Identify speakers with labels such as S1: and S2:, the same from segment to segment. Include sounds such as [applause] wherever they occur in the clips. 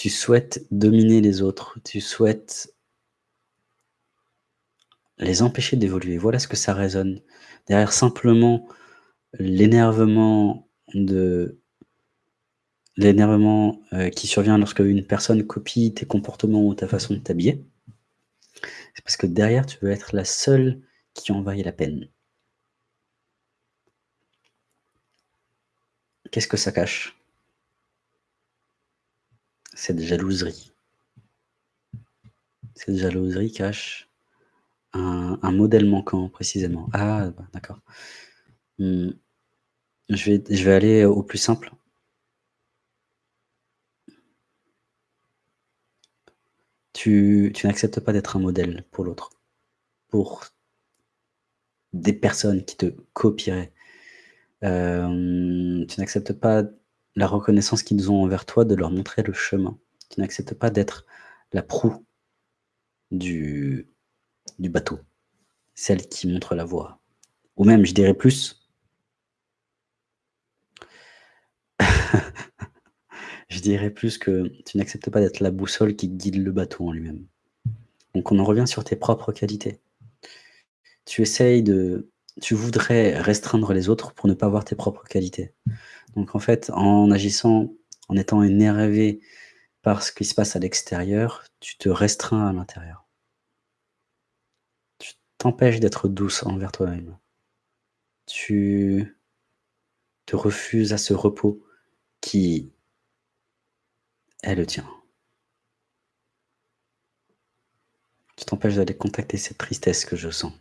S1: tu souhaites dominer les autres, tu souhaites les empêcher d'évoluer. Voilà ce que ça résonne. Derrière simplement l'énervement de l'énervement, euh, qui survient lorsque une personne copie tes comportements ou ta façon de t'habiller, c'est parce que derrière, tu veux être la seule qui en vaille la peine. Qu'est-ce que ça cache? Cette jalouserie. Cette jalouserie cache un modèle manquant précisément. Ah, bah, d'accord. Mmh. Je vais aller au plus simple. Tu n'acceptes pas d'être un modèle pour l'autre, pour des personnes qui te copieraient. Hem, tu n'acceptes pas la reconnaissance qu'ils ont envers toi de leur montrer le chemin. Tu n'acceptes pas d'être la proue du bateau, celle qui montre la voie. Ou même, je dirais plus [laughs] je dirais plus que tu n'acceptes pas d'être la boussole qui guide le bateau en lui-même. Donc on en revient sur tes propres qualités. Tu essayes de tu voudrais restreindre les autres pour ne pas voir tes propres qualités. Donc en fait, en agissant, en étant énervé par ce qui se passe à l'extérieur, tu te restreins à l'intérieur. Tu t'empêches d'être douce envers toi-même. Tu te refuses à ce repos qui est le tien. Tu t'empêches d'aller contacter cette tristesse que je sens.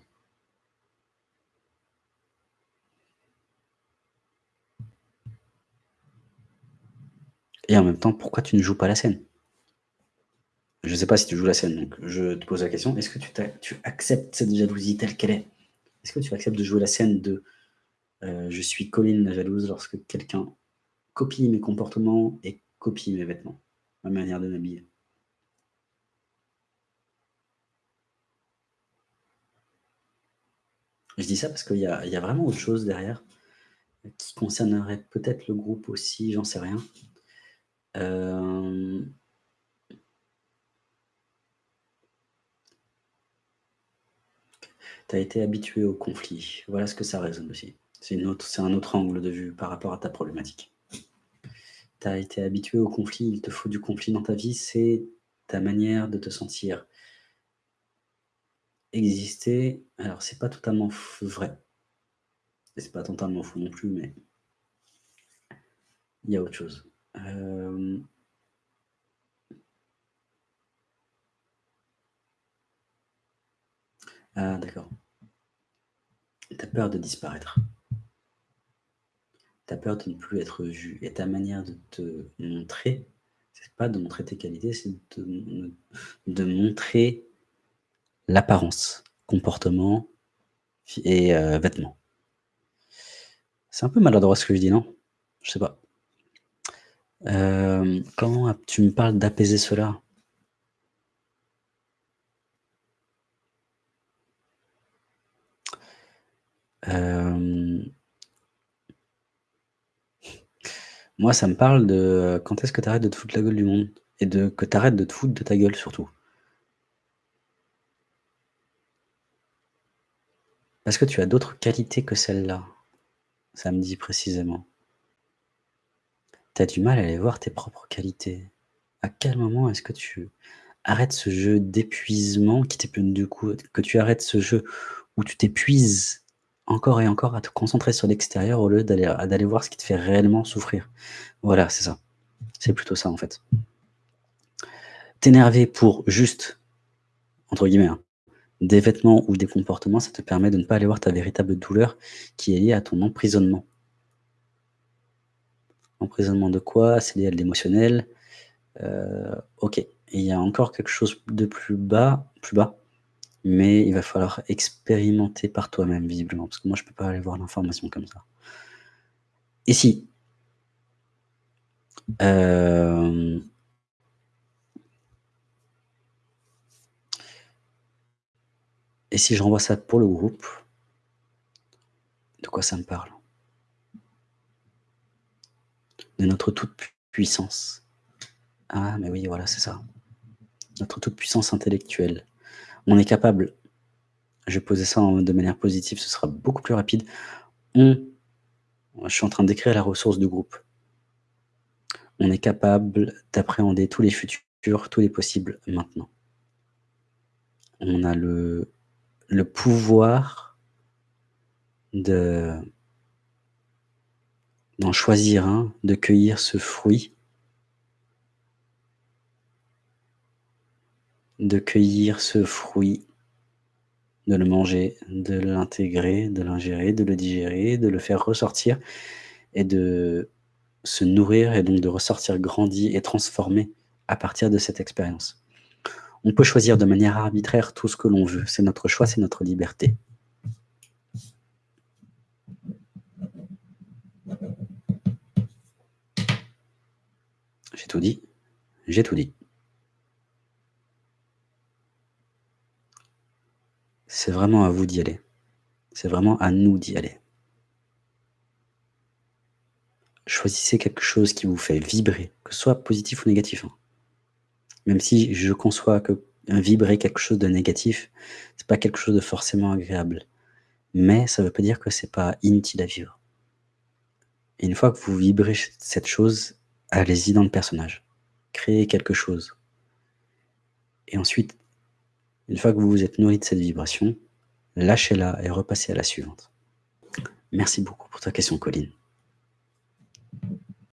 S1: Et en même temps, pourquoi tu ne joues pas la scène? Je ne sais pas si tu joues la scène, donc je te pose la question, est-ce que tu acceptes cette jalousie telle qu'elle est? Est-ce que tu acceptes de jouer la scène de, euh, je suis Colline la jalouse lorsque quelqu'un copie mes comportements et copie mes vêtements, ma manière de m'habiller? Je dis ça parce qu'il y a vraiment autre chose derrière, qui concernerait peut-être le groupe aussi, j'en sais rien. Hem Tu as été habitué au conflit. Voilà ce que ça résonne aussi. C'est un autre angle de vue par rapport à ta problématique. Tu as été habitué au conflit, il te faut du conflit dans ta vie, c'est ta manière de te sentir exister. Alors c'est pas totalement vrai c'est pas totalement faux non plus, mais il y a autre chose. Hem Ah d'accord. Tu as peur de disparaître. Tu as peur de ne plus être vu et ta manière de te montrer, c'est pas de montrer tes qualités, c'est de montrer l'apparence, comportement et heu, vêtements. C'est un peu maladroit ce que je dis, non? Je sais pas. Hem, comment tu me parles d'apaiser cela? Hem moi, ça me parle de quand est-ce que tu arrêtes de te foutre la gueule du monde? Et de que tu arrêtes de te foutre de ta gueule surtout. Parce que tu as d'autres qualités que celles-là, ça me dit précisément. Tu du mal à aller voir tes propres qualités. À quel moment est-ce que tu arrêtes ce jeu d'épuisement qui t'épuise du coup, que tu arrêtes ce jeu où tu t'épuises encore et encore à te concentrer sur l'extérieur au lieu d'aller d'aller voir ce qui te fait réellement souffrir? Voilà, c'est ça. C'est plutôt ça en fait. T'énerver pour juste, entre guillemets, hein, des vêtements ou des comportements, ça te permet de ne pas aller voir ta véritable douleur qui est liée à ton emprisonnement. Emprisonnement de quoi? C'est lié à de l'émotionnel. Heu, OK. Il y a encore quelque chose de plus bas plus bas, mais il va falloir expérimenter par toi-même visiblement, parce que moi je peux pas aller voir l'information comme ça. Et si? Hem et si je renvoie ça pour le groupe? De quoi ça me parle? De notre toute puissance. Ah mais oui, voilà, c'est ça. Notre toute puissance intellectuelle. On est capable je vais poser ça de manière positive, ce sera beaucoup plus rapide. On je suis en train décrire la ressource du groupe. On est capable d'appréhender tous les futurs, tous les possibles maintenant. On a le pouvoir de d'en choisir un, de cueillir ce fruit de cueillir ce fruit, de le manger, de l'intégrer, de l'ingérer, de le digérer, de le faire ressortir et de se nourrir et donc de ressortir grandi et transformé à partir de cette expérience. On peut choisir de manière arbitraire tout ce que l'on veut, c'est notre choix, c'est notre liberté. Tout dit, j'ai tout dit. C'est vraiment à vous d'y aller. C'est vraiment à nous d'y aller. Choisissez quelque chose qui vous fait vibrer, que ce soit positif ou négatif, hein. Même si je conçois que vibrer quelque chose de négatif, c'est pas quelque chose de forcément agréable. Mais ça veut pas dire que c'est pas inutile à vivre. Et une fois que vous vibrez cette chose, allez-y dans le personnage. Créez quelque chose. Et ensuite, une fois que vous vous êtes nourri de cette vibration, lâchez-la et repassez à la suivante. Merci beaucoup pour ta question, Colline.